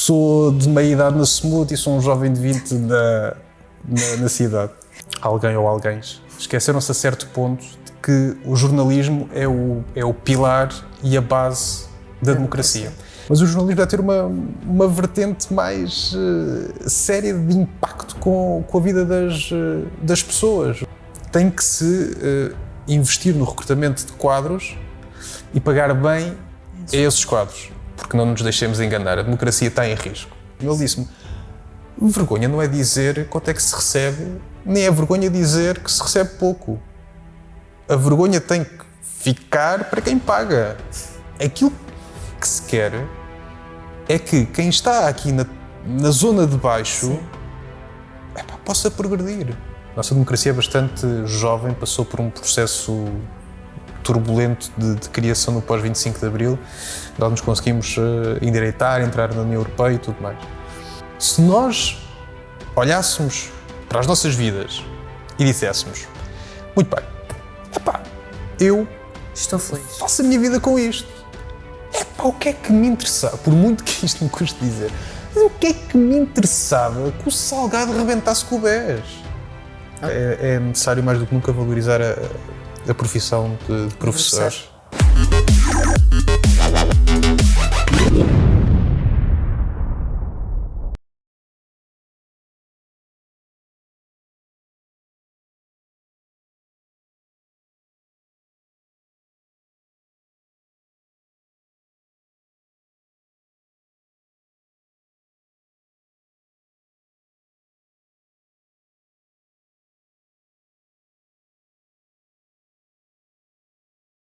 sou de meia idade na SMUT e sou um jovem de 20 na, na, na cidade. Alguém ou alguém esqueceram-se a certo ponto de que o jornalismo é o, é o pilar e a base da democracia. Mas o jornalismo deve ter uma, uma vertente mais uh, séria de impacto com, com a vida das, uh, das pessoas. Tem que se uh, investir no recrutamento de quadros e pagar bem a esses quadros, porque não nos deixemos enganar, a democracia está em risco. Ele disse-me: vergonha não é dizer quanto é que se recebe, nem é vergonha dizer que se recebe pouco. A vergonha tem que ficar para quem paga. Aquilo que se quer é que quem está aqui na, na zona de baixo epá, possa progredir. Nossa democracia é bastante jovem, passou por um processo turbulento de, de criação no pós-25 de Abril, nós nos conseguimos uh, endireitar, entrar na União Europeia e tudo mais. Se nós olhássemos para as nossas vidas e disséssemos muito bem, epá, eu Estou feliz. faço a minha vida com isto. Epá, o que é que me interessava? Por muito que isto me custe dizer, mas o que é que me interessava que o Salgado rebentasse com o BES? É, é necessário mais do que nunca valorizar a, a profissão de, de professores.